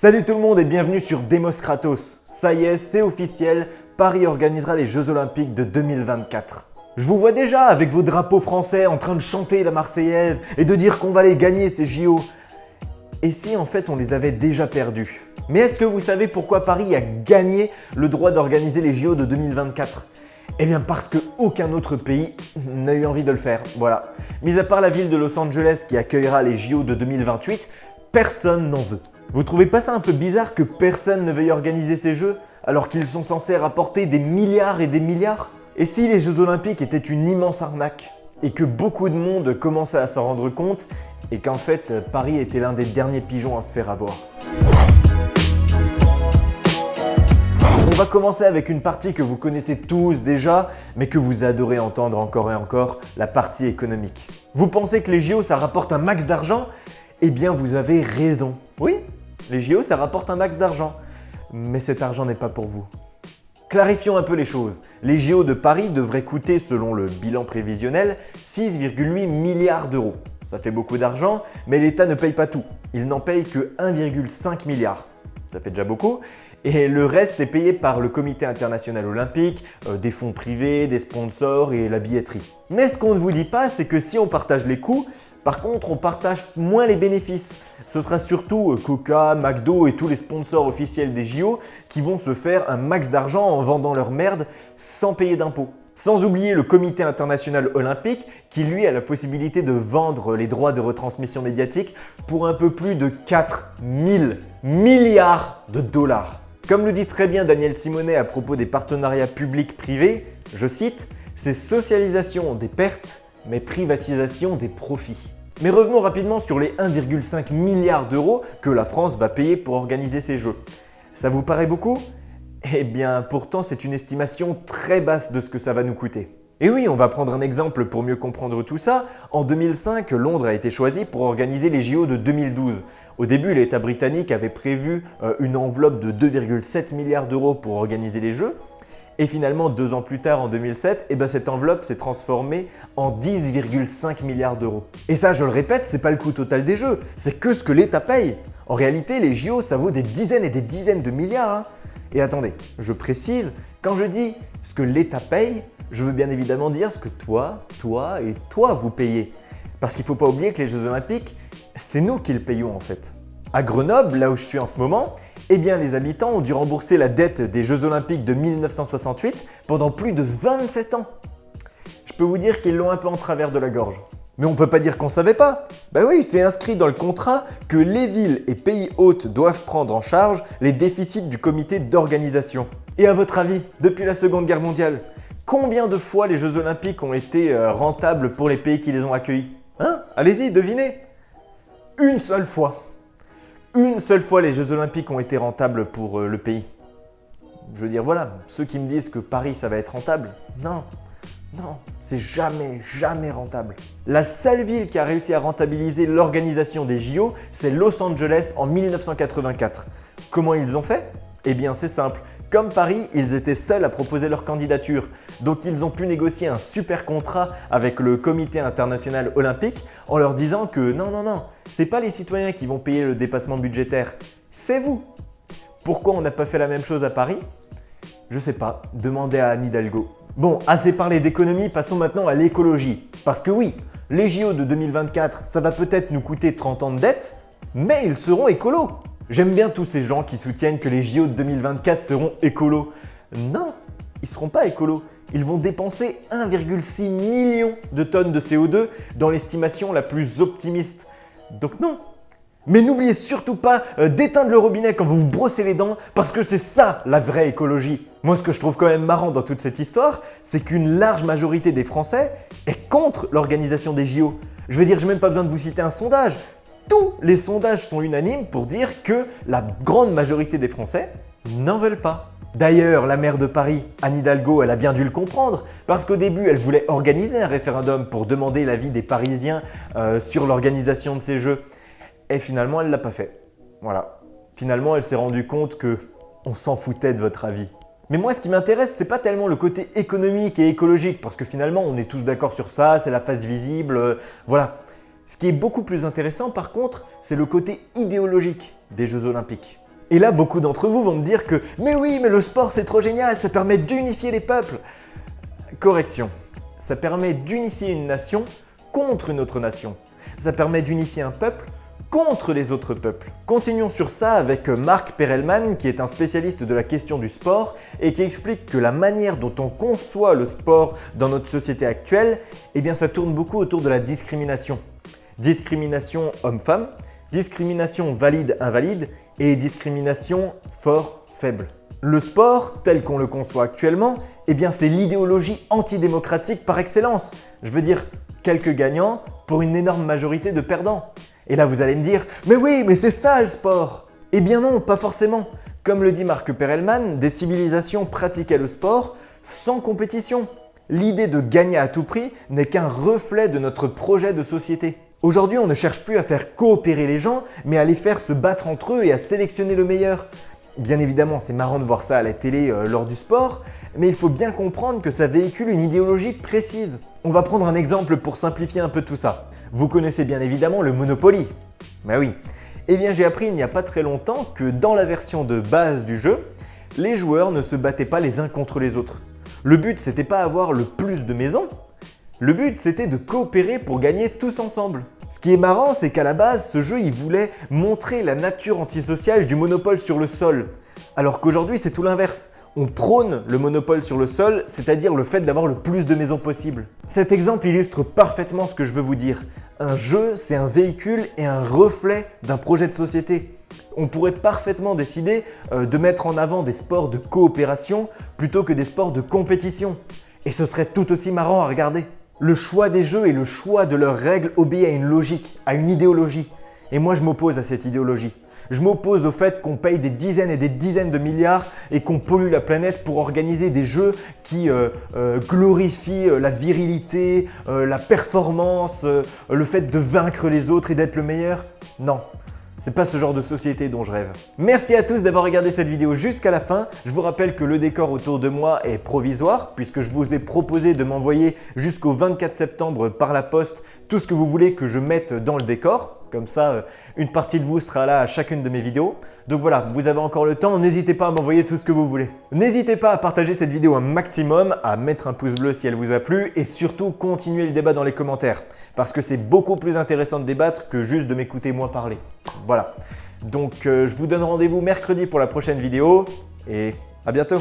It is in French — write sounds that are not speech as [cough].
Salut tout le monde et bienvenue sur Demos Kratos. Ça y est, c'est officiel, Paris organisera les Jeux Olympiques de 2024. Je vous vois déjà avec vos drapeaux français en train de chanter la Marseillaise et de dire qu'on va les gagner ces JO. Et si en fait on les avait déjà perdus? Mais est-ce que vous savez pourquoi Paris a gagné le droit d'organiser les JO de 2024 eh bien parce qu'aucun autre pays [laughs] n'a eu envie de le faire, voilà. Mis à part la ville de Los Angeles qui accueillera les JO de 2028, personne n'en veut. Vous trouvez pas ça un peu bizarre que personne ne veuille organiser ces jeux alors qu'ils sont censés rapporter des milliards et des milliards? Et si les Jeux Olympiques étaient une immense arnaque et que beaucoup de monde commençait à s'en rendre compte et qu'en fait Paris était l'un des derniers pigeons à se faire avoir? On va commencer avec une partie que vous connaissez tous déjà, mais que vous adorez entendre encore et encore, la partie économique. Vous pensez que les JO ça rapporte un max d'argent? Eh bien vous avez raison. Oui, les JO ça rapporte un max d'argent. Mais cet argent n'est pas pour vous. Clarifions un peu les choses. Les JO de Paris devraient coûter, selon le bilan prévisionnel, 6,8 milliards d'euros. Ça fait beaucoup d'argent, mais l'État ne paye pas tout. Il n'en paye que 1,5 milliard. Ça fait déjà beaucoup et le reste est payé par le comité international olympique, euh, des fonds privés, des sponsors et la billetterie. Mais ce qu'on ne vous dit pas, c'est que si on partage les coûts, par contre, on partage moins les bénéfices. Ce sera surtout euh, Coca, McDo et tous les sponsors officiels des JO qui vont se faire un max d'argent en vendant leur merde sans payer d'impôts. Sans oublier le comité international olympique qui lui a la possibilité de vendre les droits de retransmission médiatique pour un peu plus de 4000 milliards de dollars. Comme le dit très bien Daniel Simonet à propos des partenariats publics-privés, je cite « c'est socialisation des pertes, mais privatisation des profits ». Mais revenons rapidement sur les 1,5 milliard d'euros que la France va payer pour organiser ces Jeux. Ça vous paraît beaucoup? Eh bien pourtant c'est une estimation très basse de ce que ça va nous coûter. Et oui, on va prendre un exemple pour mieux comprendre tout ça. En 2005, Londres a été choisi pour organiser les JO de 2012. Au début, l'État britannique avait prévu euh, une enveloppe de 2,7 milliards d'euros pour organiser les Jeux. Et finalement, deux ans plus tard, en 2007, eh ben, cette enveloppe s'est transformée en 10,5 milliards d'euros. Et ça, je le répète, c'est pas le coût total des Jeux, c'est que ce que l'État paye. En réalité, les JO, ça vaut des dizaines et des dizaines de milliards. Hein. Et attendez, je précise, quand je dis ce que l'État paye, je veux bien évidemment dire ce que toi, toi et toi vous payez. Parce qu'il ne faut pas oublier que les Jeux Olympiques, c'est nous qui le payons en fait. À Grenoble, là où je suis en ce moment, eh bien les habitants ont dû rembourser la dette des Jeux Olympiques de 1968 pendant plus de 27 ans. Je peux vous dire qu'ils l'ont un peu en travers de la gorge. Mais on peut pas dire qu'on savait pas. Bah oui, c'est inscrit dans le contrat que les villes et pays hôtes doivent prendre en charge les déficits du comité d'organisation. Et à votre avis, depuis la Seconde Guerre mondiale, combien de fois les Jeux Olympiques ont été euh, rentables pour les pays qui les ont accueillis? Hein? Allez-y, devinez Une seule fois. Une seule fois les Jeux Olympiques ont été rentables pour euh, le pays. Je veux dire, voilà, ceux qui me disent que Paris ça va être rentable, non, non, c'est jamais, jamais rentable. La seule ville qui a réussi à rentabiliser l'organisation des JO, c'est Los Angeles en 1984. Comment ils ont fait? Eh bien c'est simple, comme Paris, ils étaient seuls à proposer leur candidature, donc ils ont pu négocier un super contrat avec le comité international olympique en leur disant que non, non, non, c'est pas les citoyens qui vont payer le dépassement budgétaire, c'est vous. Pourquoi on n'a pas fait la même chose à Paris? Je sais pas, demandez à Anne Hidalgo. Bon, assez parlé d'économie, passons maintenant à l'écologie. Parce que oui, les JO de 2024, ça va peut-être nous coûter 30 ans de dette, mais ils seront écolos J'aime bien tous ces gens qui soutiennent que les JO de 2024 seront écolos. Non, ils seront pas écolos. Ils vont dépenser 1,6 million de tonnes de CO2 dans l'estimation la plus optimiste. Donc non, mais n'oubliez surtout pas euh, d'éteindre le robinet quand vous vous brossez les dents parce que c'est ça la vraie écologie. Moi ce que je trouve quand même marrant dans toute cette histoire, c'est qu'une large majorité des Français est contre l'organisation des JO. Je veux dire, j'ai même pas besoin de vous citer un sondage tous les sondages sont unanimes pour dire que la grande majorité des Français n'en veulent pas. D'ailleurs, la maire de Paris, Anne Hidalgo, elle a bien dû le comprendre parce qu'au début, elle voulait organiser un référendum pour demander l'avis des Parisiens euh, sur l'organisation de ces Jeux. Et finalement, elle l'a pas fait. Voilà. Finalement, elle s'est rendue compte que on s'en foutait de votre avis. Mais moi, ce qui m'intéresse, c'est pas tellement le côté économique et écologique, parce que finalement, on est tous d'accord sur ça, c'est la face visible, euh, voilà. Ce qui est beaucoup plus intéressant par contre, c'est le côté idéologique des Jeux Olympiques. Et là, beaucoup d'entre vous vont me dire que « Mais oui, mais le sport c'est trop génial, ça permet d'unifier les peuples !» Correction, ça permet d'unifier une nation contre une autre nation. Ça permet d'unifier un peuple contre les autres peuples. Continuons sur ça avec Marc Perelman qui est un spécialiste de la question du sport et qui explique que la manière dont on conçoit le sport dans notre société actuelle, eh bien ça tourne beaucoup autour de la discrimination. Discrimination homme-femme, discrimination valide-invalide et discrimination fort-faible. Le sport, tel qu'on le conçoit actuellement, eh bien c'est l'idéologie antidémocratique par excellence. Je veux dire, quelques gagnants pour une énorme majorité de perdants. Et là vous allez me dire « Mais oui, mais c'est ça le sport !» Eh bien non, pas forcément. Comme le dit Marc Perelman, des civilisations pratiquaient le sport sans compétition. L'idée de gagner à tout prix n'est qu'un reflet de notre projet de société. Aujourd'hui, on ne cherche plus à faire coopérer les gens, mais à les faire se battre entre eux et à sélectionner le meilleur. Bien évidemment, c'est marrant de voir ça à la télé euh, lors du sport, mais il faut bien comprendre que ça véhicule une idéologie précise. On va prendre un exemple pour simplifier un peu tout ça. Vous connaissez bien évidemment le Monopoly. Bah oui. Eh bien j'ai appris il n'y a pas très longtemps que dans la version de base du jeu, les joueurs ne se battaient pas les uns contre les autres. Le but c'était pas avoir le plus de maisons, le but c'était de coopérer pour gagner tous ensemble. Ce qui est marrant, c'est qu'à la base, ce jeu il voulait montrer la nature antisociale du monopole sur le sol. Alors qu'aujourd'hui, c'est tout l'inverse. On prône le monopole sur le sol, c'est-à-dire le fait d'avoir le plus de maisons possible. Cet exemple illustre parfaitement ce que je veux vous dire. Un jeu, c'est un véhicule et un reflet d'un projet de société. On pourrait parfaitement décider euh, de mettre en avant des sports de coopération plutôt que des sports de compétition. Et ce serait tout aussi marrant à regarder. Le choix des jeux et le choix de leurs règles obéit à une logique, à une idéologie. Et moi, je m'oppose à cette idéologie. Je m'oppose au fait qu'on paye des dizaines et des dizaines de milliards et qu'on pollue la planète pour organiser des jeux qui euh, euh, glorifient euh, la virilité, la performance, le fait de vaincre les autres et d'être le meilleur. Non, c'est pas ce genre de société dont je rêve. Merci à tous d'avoir regardé cette vidéo jusqu'à la fin. Je vous rappelle que le décor autour de moi est provisoire puisque je vous ai proposé de m'envoyer jusqu'au 24 septembre par la poste tout ce que vous voulez que je mette dans le décor. Comme ça, euh, une partie de vous sera là à chacune de mes vidéos. Donc voilà, vous avez encore le temps, n'hésitez pas à m'envoyer tout ce que vous voulez. N'hésitez pas à partager cette vidéo un maximum, à mettre un pouce bleu si elle vous a plu et surtout continuer le débat dans les commentaires parce que c'est beaucoup plus intéressant de débattre que juste de m'écouter moi parler. Voilà. Donc euh, je vous donne rendez-vous mercredi pour la prochaine vidéo et à bientôt